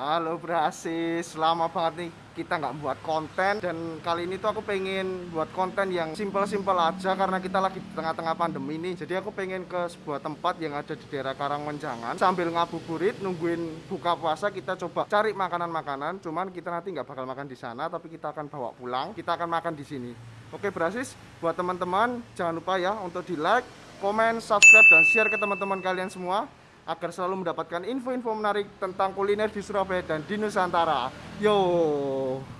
Halo Brasis, lama banget nih kita nggak buat konten. Dan kali ini tuh aku pengen buat konten yang simpel-simpel aja karena kita lagi di tengah-tengah pandemi nih. Jadi aku pengen ke sebuah tempat yang ada di daerah Karangmenjangan sambil ngabuburit nungguin buka puasa kita coba cari makanan-makanan. Cuman kita nanti nggak bakal makan di sana tapi kita akan bawa pulang. Kita akan makan di sini. Oke Brasis buat teman-teman jangan lupa ya untuk di like komen, subscribe, dan share ke teman-teman kalian semua agar selalu mendapatkan info-info menarik tentang kuliner di Surabaya dan di Nusantara. Yo.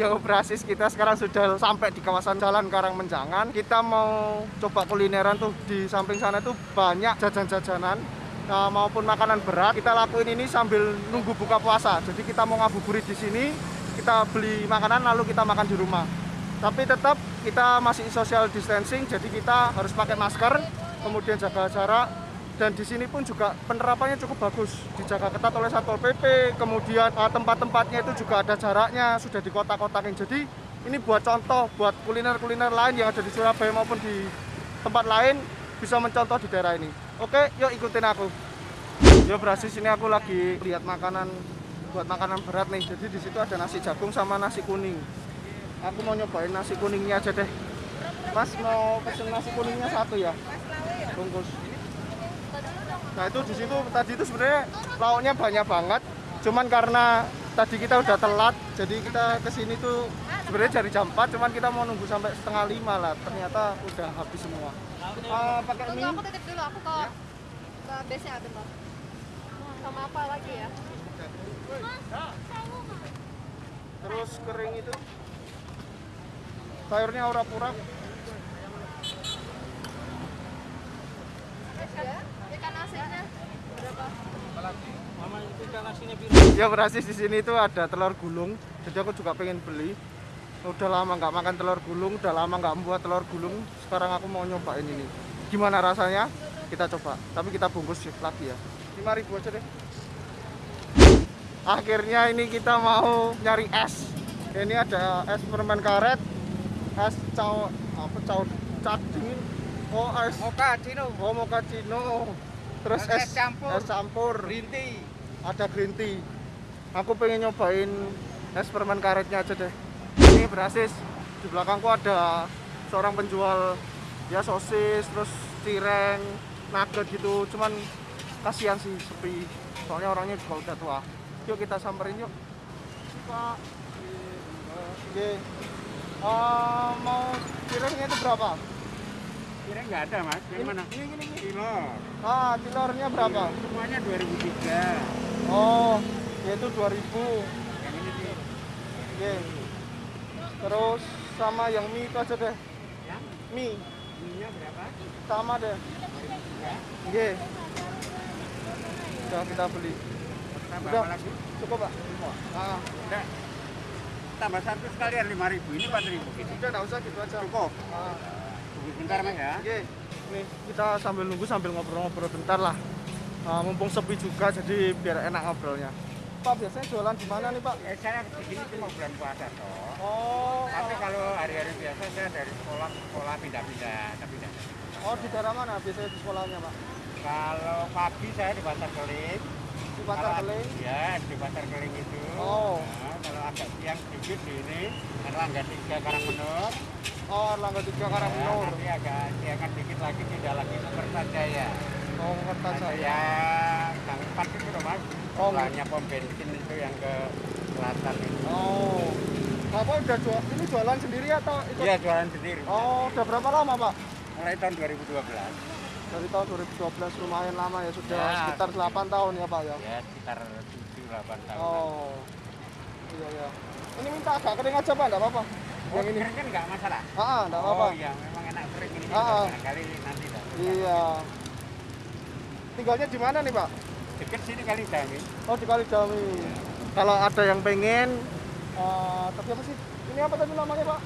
Yo Brasis kita sekarang sudah sampai di kawasan Jalan Karangmenjangan. Kita mau coba kulineran tuh di samping sana tuh banyak jajan-jajanan nah, maupun makanan berat. Kita lakuin ini sambil nunggu buka puasa. Jadi kita mau ngabuburit di sini, kita beli makanan lalu kita makan di rumah. Tapi tetap kita masih social distancing, jadi kita harus pakai masker, kemudian jaga jarak, dan di sini pun juga penerapannya cukup bagus. Dijaga ketat oleh satpol pp kemudian uh, tempat-tempatnya itu juga ada jaraknya sudah di kota-kotakin jadi ini buat contoh buat kuliner-kuliner lain yang ada di Surabaya maupun di tempat lain bisa mencontoh di daerah ini. Oke yuk ikutin aku. Yo berhasil sini aku lagi lihat makanan buat makanan berat nih. Jadi di situ ada nasi jagung sama nasi kuning. Aku mau nyobain nasi kuningnya aja deh. Mas mau pesen nasi kuningnya satu ya? Bungkus Nah itu di situ tadi itu sebenarnya lauknya banyak banget. Cuman karena tadi kita udah telat, jadi kita ke sini tuh sebenarnya dari jam 4, cuman kita mau nunggu sampai setengah lima lah. Ternyata udah habis semua. Uh, pakai mie? aku titip dulu, aku ke Ya. ke base nya bentar. Sama apa lagi ya? Terus kering itu. Sayurnya ora-pura. Ya, ikan asinnya berapa? Ya berhasil di sini tuh ada telur gulung. Jadi aku juga pengen beli. Udah lama nggak makan telur gulung, udah lama nggak membuat telur gulung. Sekarang aku mau nyobain ini. Gimana rasanya? Kita coba. Tapi kita bungkus lagi ya. 5000 aja deh. Akhirnya ini kita mau nyari es. Ini ada es permen karet, es caw apa caw cat dingin. Oh es Moka Cino, oh mochaccino. Terus Es es campur. es campur. Green tea. ada green tea. Aku pengen nyobain es permen karetnya aja deh. Ini berasis di belakangku ada seorang penjual ya sosis terus cireng nugget gitu. Cuman kasihan sih sepi. Soalnya orangnya juga udah tua. Yuk kita samperin yuk. Pak. Oke. Eh, mau cirengnya itu berapa? Kira nggak ada mas, yang mana? Ini, ini, ini. Kilo, Ah, telurnya berapa? semuanya 2003 Oh, yaitu 2000 Yang ini sih, Oke. Terus sama yang mie itu aja deh. yang Mie ininya berapa? sama deh. Ya, Oke. Udah kita beli. tambah Udah. apa lagi? Cukup, Pak? Semua. Ah, Udah. Tambah satu sekalian 5000 ini 4000 gitu. udah enggak usah gitu aja. Cukup. Ah, bentar mas ya. Oke. Nih, kita sambil nunggu sambil ngobrol-ngobrol bentar lah. Ah, mumpung sepi juga jadi biar enak ngobrolnya. Pak, biasanya jualan di mana nih, Pak? Ya, saya di sini cuma bulan puasa toh. Oh, Tapi kalau hari-hari biasa saya dari sekolah ke sekolah pindah-pindah, tapi pindah. oh di daerah mana biasanya di sekolahnya, Pak? Kalau pagi saya di pasar keling. Di Pasar Kalau- Keling. Ya, di pasar keling itu. Oh. Nah, kalau agak siang sedikit di ini, Erlangga 3 Karangmenur. Oh, Erlangga 3 Karangmenur. Ya, nanti agak siangan dikit lagi tidak lagi ke Kertajaya. Oh, Kertajaya. yang gang 4 itu loh mas. Oh. Banyak pom bensin itu yang ke selatan itu. Oh. Bapak udah jual, ini jualan sendiri atau ikut? Iya jualan sendiri. Oh, udah berapa lama, Pak? Mulai tahun 2012. Dari tahun 2012 lumayan lama ya, sudah Ya. sekitar 8 tahun ya, Pak ya. Ya sekitar 7-8 tahun. Oh. Iya, iya. Ini minta agak kering aja, Pak, enggak apa-apa. Oh, Yang ini. kan nggak masalah. Ah, ah, enggak apa-apa. Oh iya, memang enak kering ini. Ah, ah. Barangkali nanti lah. Iya. Tinggalnya di mana nih, Pak? Dekat sini kali Dami. Oh, di Kalidami. kalau ada yang pengen eh, tapi apa sih ini apa tadi namanya pak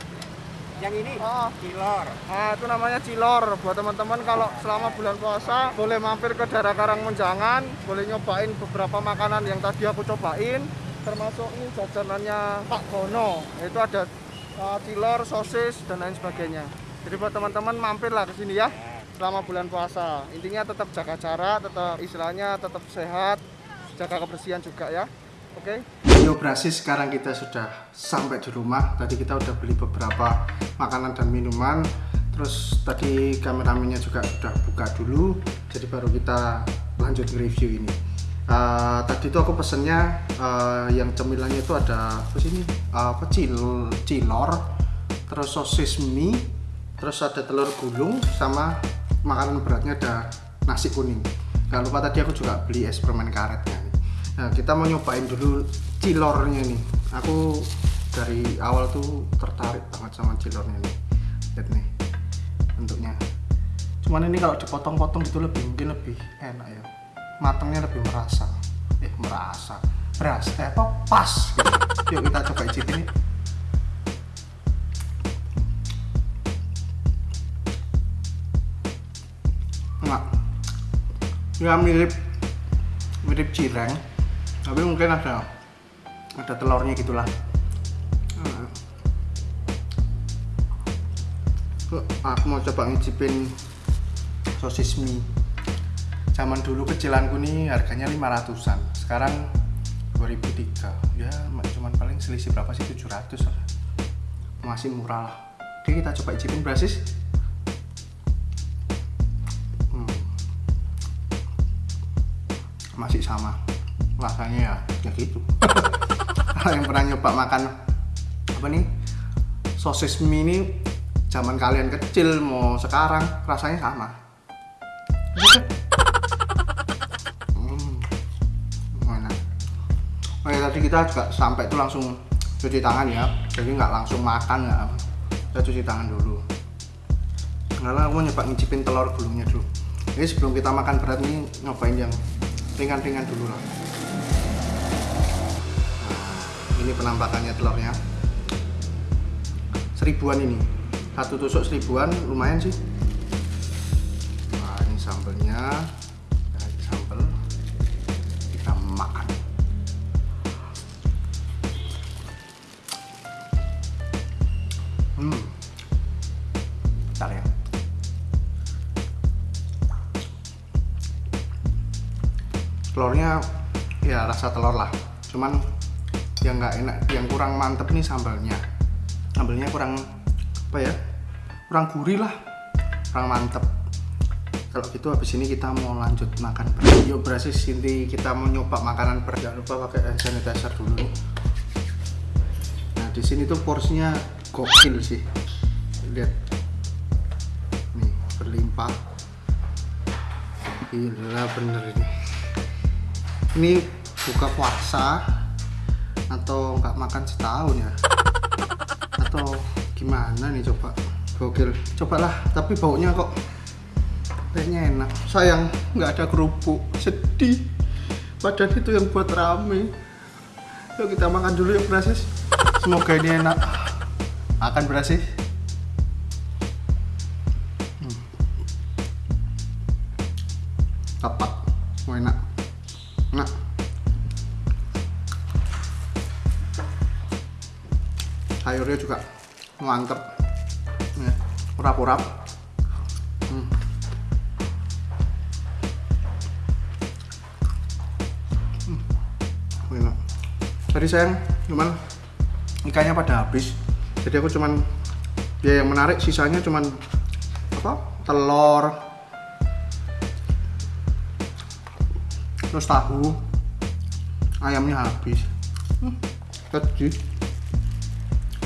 Yang ini Ah. kilor. Nah, itu namanya cilor. Buat teman-teman kalau selama bulan puasa boleh mampir ke daerah Karangmenjangan, boleh nyobain beberapa makanan yang tadi aku cobain, termasuk ini jajanannya Pak Bono. Itu ada uh, cilor, sosis dan lain sebagainya. Jadi buat teman-teman mampirlah ke sini ya selama bulan puasa. Intinya tetap jaga jarak, tetap istilahnya tetap sehat, jaga kebersihan juga ya. Oke. Yo Brasis sekarang kita sudah sampai di rumah. Tadi kita udah beli beberapa makanan dan minuman. Terus tadi kameramennya juga sudah buka dulu. Jadi baru kita lanjut review ini. Eh, tadi itu aku pesennya eh, yang cemilannya itu ada apa sih ini? Eh, apa cil cilor, terus sosis mie, terus ada telur gulung sama makanan beratnya ada nasi kuning. Gak lupa tadi aku juga beli es permen karetnya. Nah, kita mau nyobain dulu cilornya nih. Aku dari awal tuh tertarik banget sama cilornya nih. Lihat nih bentuknya. Cuman ini kalau dipotong-potong gitu lebih mungkin lebih enak ya. Matangnya lebih merasa. Eh, merasa. Beras, eh apa? Pas gitu. Yuk kita coba icipin nih. Enggak. Ya mirip mirip cireng tapi mungkin ada ada telurnya gitulah Nah. Aku mau coba ngicipin sosis mie zaman dulu kecilanku nih harganya 500an sekarang 2003 ya cuman paling selisih berapa sih? 700 lah. Masih murah lah. Oke kita coba icipin brasis. Hmm. masih sama rasanya ya ya gitu. Kalau yang pernah nyoba makan apa nih? Sosis mie ini zaman kalian kecil mau sekarang rasanya sama. Gitu. Tadi kita juga sampai itu langsung cuci tangan ya. Jadi nggak langsung makan ya. Kita cuci tangan dulu. Karena aku nyoba ngicipin telur gulungnya dulu. Jadi sebelum kita makan berat ini nyobain yang ringan-ringan dulu lah. Nah, ini penampakannya telurnya. Seribuan ini. Satu tusuk seribuan lumayan sih. Nah ini sambelnya hmm bentar ya. Telurnya ya rasa telur lah. Cuman yang nggak enak yang kurang mantep nih sambalnya. Sambalnya kurang apa ya kurang gurih lah. Kurang mantep. Kalau gitu habis ini kita mau lanjut makan beras yuk berarti sini kita mau nyoba makanan beras jangan lupa pakai sanitizer dulu. Nah di sini tuh porsinya gokil sih. Lihat. Nih berlimpah. Gila bener ini. Ini buka puasa atau nggak makan setahun ya? Atau gimana nih coba? Gokil cobalah tapi baunya kok kayaknya enak. Sayang nggak ada kerupuk. Sedih. Padahal itu yang buat rame. Yuk kita makan dulu yuk Brasis semoga ini enak akan Brasis Hmm. tepat. Mau enak. Enak. Sayurnya juga mantep. Ya, urap-urap. Hmm. Hmm, enak. Tadi sayang cuman ikannya pada habis jadi aku cuman ya yang menarik sisanya cuman apa telur terus tahu ayamnya habis. Hmm,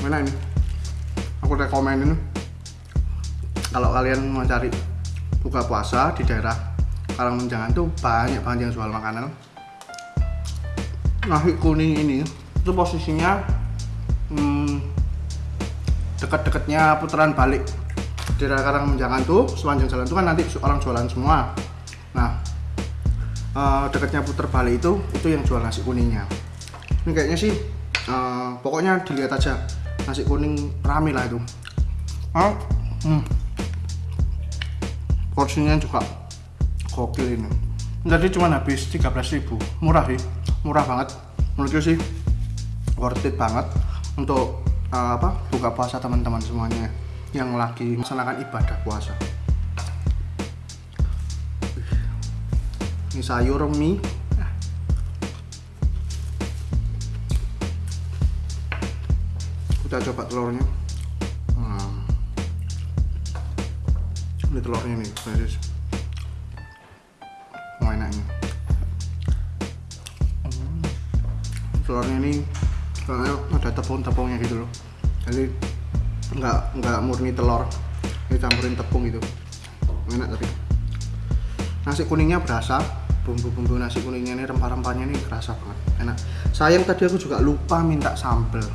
mana ini. Aku rekomenin. Kalau kalian mau cari buka puasa di daerah Karangmenjangan tuh banyak banget yang jual makanan. Nasi kuning ini itu posisinya hmm, dekat-dekatnya putaran balik di daerah Karangmenjangan tuh sepanjang jalan tuh kan nanti orang jualan semua. Nah eh, dekatnya putar balik itu itu yang jual nasi kuningnya. Ini kayaknya sih eh, pokoknya dilihat aja. Nasi kuning rame lah itu. Ah, hmm. porsinya juga gokil ini. Tadi cuma habis 13.000 murah sih murah banget. Menurutku sih worth it banget untuk uh, apa buka puasa teman-teman semuanya yang lagi melaksanakan ibadah puasa. Ini sayur mie. Kita coba telurnya. Hmm. ini telurnya nih guys enaknya. Hmm. telurnya ini soalnya ada tepung-tepungnya gitu loh. Jadi nggak nggak murni telur dicampurin tepung gitu. Enak tapi. Nasi kuningnya berasa bumbu-bumbu nasi kuningnya ini rempah-rempahnya ini kerasa banget enak. Sayang tadi aku juga lupa minta sambel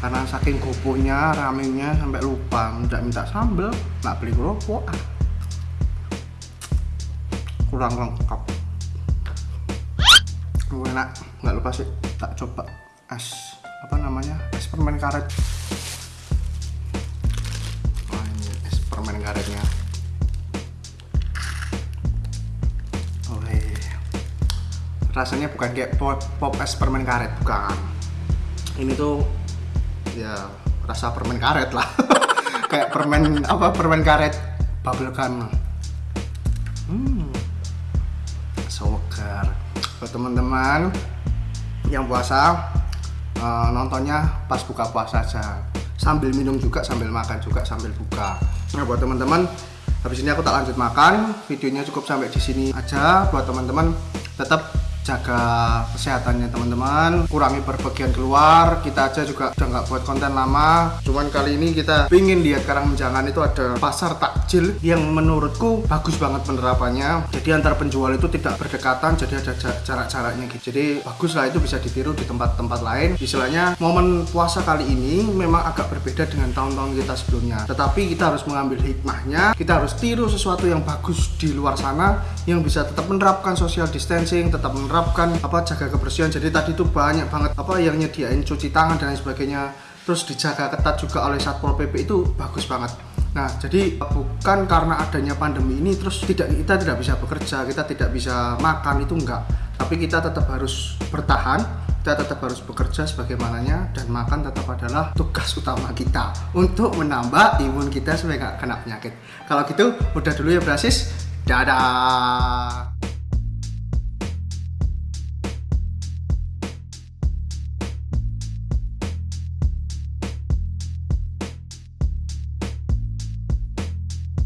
karena saking goponya ramenya sampai lupa nggak minta sambel nggak beli kerupuk. Ah. kurang lengkap. Oh, enak nggak lupa sih tak coba es apa namanya es permen karet. Wah, ini es permen karetnya. Oh rasanya bukan kayak pop, pop es permen karet bukan. Ini tuh ya rasa permen karet lah. Kayak permen apa permen karet bubble gum hmm. Segar buat teman-teman yang puasa eh, nontonnya pas buka puasa aja. Sambil minum juga sambil makan juga sambil buka. Nah buat teman-teman habis ini aku tak lanjut makan. Videonya cukup sampai di sini aja. Buat teman-teman tetap jaga kesehatannya teman-teman. Kurangi berpergian keluar. Kita aja juga udah nggak buat konten lama. Cuman kali ini kita pingin lihat Karang Menjangan itu ada pasar takjil yang menurutku bagus banget penerapannya. Jadi antar penjual itu tidak berdekatan jadi ada ja- jarak-jaraknya gitu. Jadi bagus lah itu bisa ditiru di tempat-tempat lain. Istilahnya momen puasa kali ini memang agak berbeda dengan tahun-tahun kita sebelumnya. Tetapi kita harus mengambil hikmahnya. Kita harus tiru sesuatu yang bagus di luar sana yang bisa tetap menerapkan social distancing tetap menerapkan apa jaga kebersihan. Jadi tadi tuh banyak banget apa yang nyediain cuci tangan dan lain sebagainya. Terus dijaga ketat juga oleh satpol pp itu bagus banget. Nah jadi bukan karena adanya pandemi ini terus tidak kita tidak bisa bekerja kita tidak bisa makan itu enggak. Tapi kita tetap harus bertahan kita tetap harus bekerja sebagaimananya dan makan tetap adalah tugas utama kita untuk menambah imun kita supaya nggak kena penyakit. Kalau gitu udah dulu ya Brasis Ta-da!